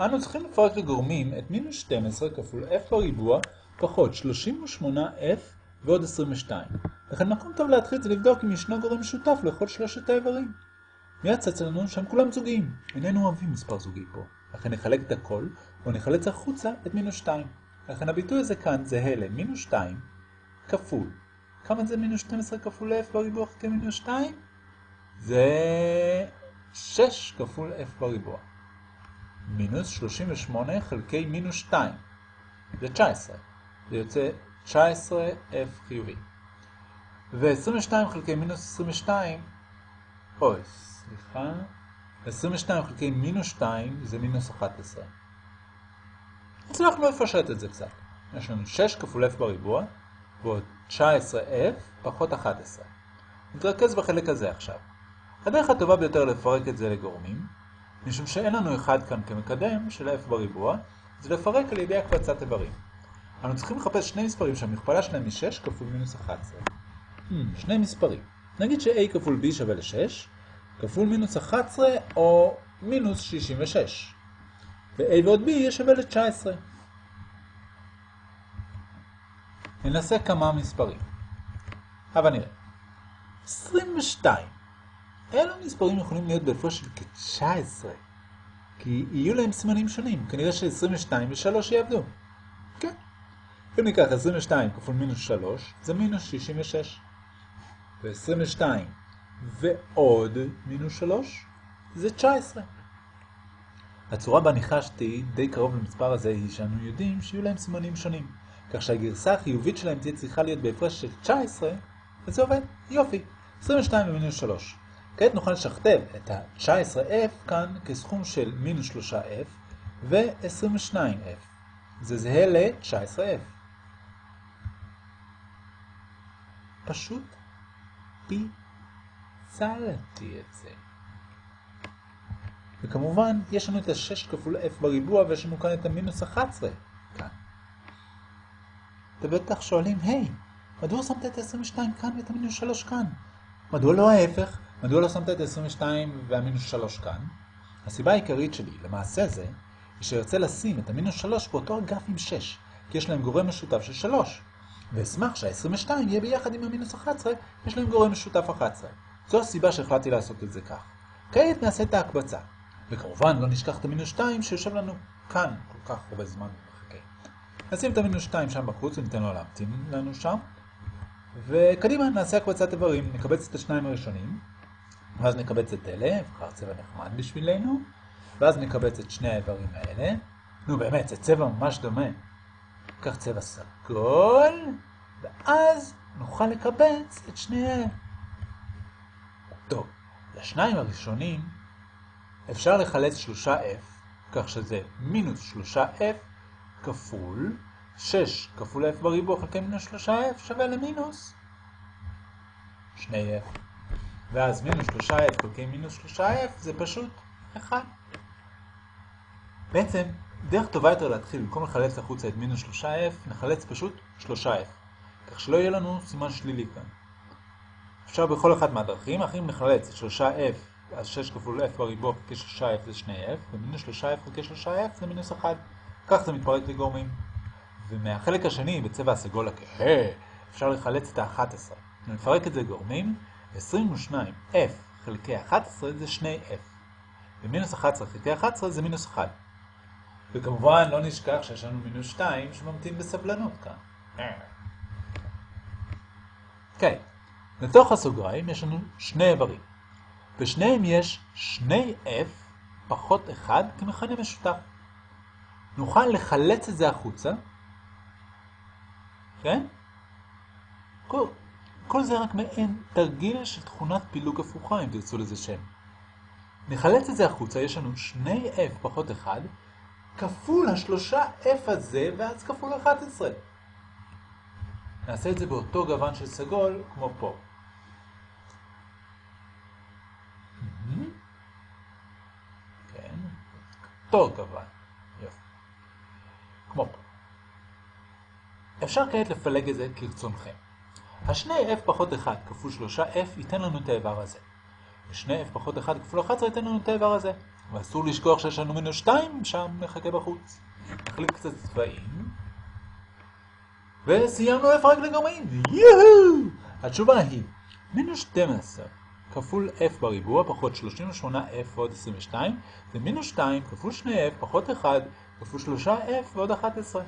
אנו צריכים לפרק לגורמים את מינוס 12 כפול f בריבוע פחות 38f ועוד 22. לכן מקום טוב להתחיל זה לבדוק אם ישנו גורם משותף לכל שלושת האיברים. מיד צץ לנו שהם כולם זוגיים. איננו אוהבים מספר זוגי פה. לכן נחלק את הכל ונחלץ החוצה את מינוס 2. לכן הביטוי הזה כאן זהה למינוס 2 כפול. כמה זה מינוס 12 כפול f בריבוע חלקי מינוס 2? זה 6 כפול f בריבוע. מינוס 38 חלקי מינוס 2. זה 19. זה יוצא 19f חיובי. ו-22 חלקי מינוס 22, אוי, סליחה, 22 חלקי מינוס 2 זה מינוס 11. הצלחנו לפשט את זה קצת. יש לנו 6 כפול f בריבוע, ועוד 19f פחות 11. נתרכז בחלק הזה עכשיו. הדרך הטובה ביותר לפרק את זה לגורמים, משום שאין לנו אחד כאן כמקדם של f בריבוע, זה לפרק על ידי הקבצת איברים. אנו צריכים לחפש שני מספרים שהמכפלה שלהם היא 6 כפול מינוס 11. Hmm, שני מספרים. נגיד ש-a כפול b שווה ל-6, כפול מינוס 11 או מינוס 66. ו-a ועוד b יהיה שווה ל-19. ננסה כמה מספרים. אבל נראה. 22. אילו מספרים יכולים להיות בהפרש של כ-19? כי יהיו להם סימנים שונים. כנראה ש-22 ו-3 יעבדו. כן. אם ניקח 22 כפול מינוס 3, זה מינוס 66. ו-22 ועוד מינוס 3, זה 19. הצורה בה ניחשתי די קרוב למספר הזה היא שאנו יודעים שיהיו להם סימנים שונים. כך שהגרסה החיובית שלהם תהיה צריכה להיות בהפרש של 19, וזה עובד. יופי. 22 ומינוס 3. כעת נוכל לשכתב את ה-19f כאן כסכום של מינוס 3f ו-22f. זה זהה ל-19f. פשוט פיצלתי את זה. וכמובן, יש לנו את ה-6 כפול f בריבוע ויש לנו כאן את המינוס 11 כאן. אתם בטח שואלים, היי, מדוע שמת את ה-22 כאן ואת המינוס 3 כאן? מדוע לא ההפך? מדוע לא שמת את ה-22 והמינוס 3 כאן? הסיבה העיקרית שלי, למעשה זה, היא שארצה לשים את המינוס 3 באותו אגף עם 6, כי יש להם גורם משותף של 3. ואשמח שה-22 יהיה ביחד עם המינוס 11, יש להם גורם משותף 11. זו הסיבה שהחלטתי לעשות את זה כך. כעת נעשה את ההקבצה. וכמובן לא נשכח את המינוס 2 שיושב לנו כאן כל כך הרבה זמן ומחכה. נשים את המינוס 2 שם בחוץ וניתן לו להמתין לנו שם. וקדימה נעשה הקבצת איברים, נקבץ את השניים הראשונים, ואז נקבץ את אלה, נבחר צבע נחמד בשבילנו, ואז נקבץ את שני האיברים האלה. נו באמת, זה צבע ממש דומה. ניקח צבע סגול, ואז נוכל לקבץ את שניהם. טוב, לשניים הראשונים אפשר לחלץ 3f, כך שזה מינוס 3f כפול 6 כפול f בריבוע חלקי מינוס 3f שווה למינוס 2f. ואז מינוס 3f חלקי מינוס 3f זה פשוט 1. בעצם, דרך טובה יותר להתחיל, במקום לחלץ החוצה את מינוס 3f, נחלץ פשוט 3f. כך שלא יהיה לנו סימן שלילי כאן. אפשר בכל אחת מהדרכים, אך אם נחלץ את 3f, אז 6 כפול f בריבוע חלקי 3f זה 2f, ומינוס 3f חלקי 3f זה מינוס 1. כך זה מתפרק לגורמים. ומהחלק השני, בצבע הסגול הכהה, אפשר לחלץ את ה-11. נפרק את זה גורמים, 22f חלקי 11 זה 2f. ומינוס 11 חלקי 11 זה מינוס 1. וכמובן לא נשכח שיש לנו מינוס 2 שממתין בסבלנות כאן. כן, לתוך הסוגריים יש לנו שני איברים. בשניהם יש 2f פחות 1 כמכנה משותף. נוכל לחלץ את זה החוצה, כן? כל, כל זה רק מעין תרגיל של תכונת פילוג הפוכה, אם תרצו לזה שם. נחלץ את זה החוצה, יש לנו 2f פחות 1, כפול השלושה f הזה, ואז כפול 11. נעשה את זה באותו גוון של סגול, כמו פה. כן, אותו גוון. יופי. כמו פה. אפשר כעת לפלג את זה כרצונכם. השני f פחות 1 כפול 3f ייתן לנו את האיבר הזה. ושני f פחות 1 כפול 11 ייתן לנו את האיבר הזה. ואסור לשכוח שיש לנו מינוס 2, שם נחכה בחוץ. נחליק קצת צבעים. וסיימנו f רק לגרמאים, יואו! התשובה היא מינוס 12 כפול f בריבוע פחות 38f ועוד 22 זה מינוס 2 כפול 2f פחות 1 כפול 3f ועוד 11